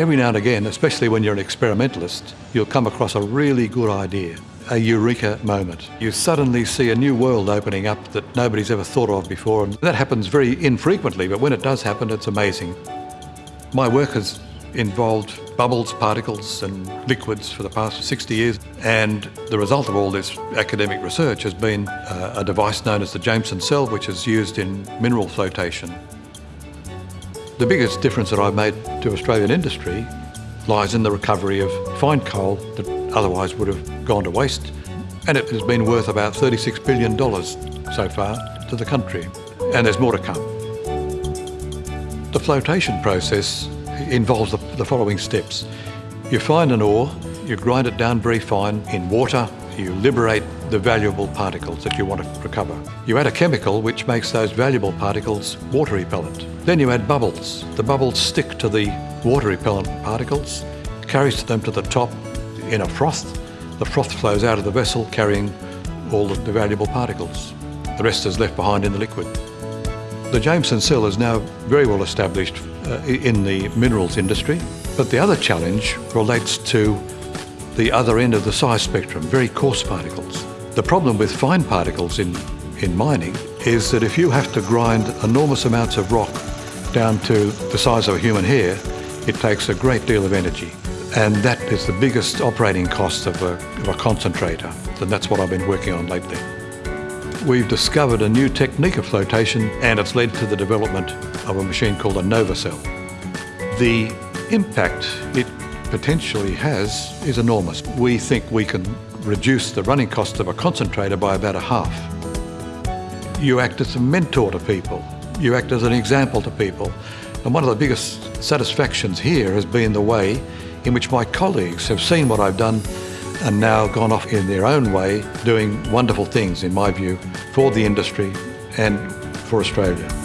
Every now and again, especially when you're an experimentalist, you'll come across a really good idea, a eureka moment. You suddenly see a new world opening up that nobody's ever thought of before, and that happens very infrequently, but when it does happen, it's amazing. My work has involved bubbles, particles and liquids for the past 60 years and the result of all this academic research has been uh, a device known as the Jameson cell which is used in mineral flotation. The biggest difference that I've made to Australian industry lies in the recovery of fine coal that otherwise would have gone to waste and it has been worth about $36 billion so far to the country and there's more to come. The flotation process involves the, following steps. You find an ore, you grind it down very fine in water, you liberate the valuable particles that you want to recover. You add a chemical which makes those valuable particles water repellent. Then you add bubbles. The bubbles stick to the water repellent particles, carries them to the top in a froth. The froth flows out of the vessel carrying all the valuable particles. The rest is left behind in the liquid. The Jameson cell is now very well established uh, in the minerals industry, but the other challenge relates to the other end of the size spectrum, very coarse particles. The problem with fine particles in, in mining is that if you have to grind enormous amounts of rock down to the size of a human hair, it takes a great deal of energy. And that is the biggest operating cost of a, of a concentrator. And that's what I've been working on lately. We've discovered a new technique of flotation and it's led to the development of a machine called a NovaCell. The impact it potentially has is enormous. We think we can reduce the running cost of a concentrator by about a half. You act as a mentor to people. You act as an example to people. And one of the biggest satisfactions here has been the way in which my colleagues have seen what I've done and now gone off in their own way doing wonderful things, in my view, for the industry and for Australia.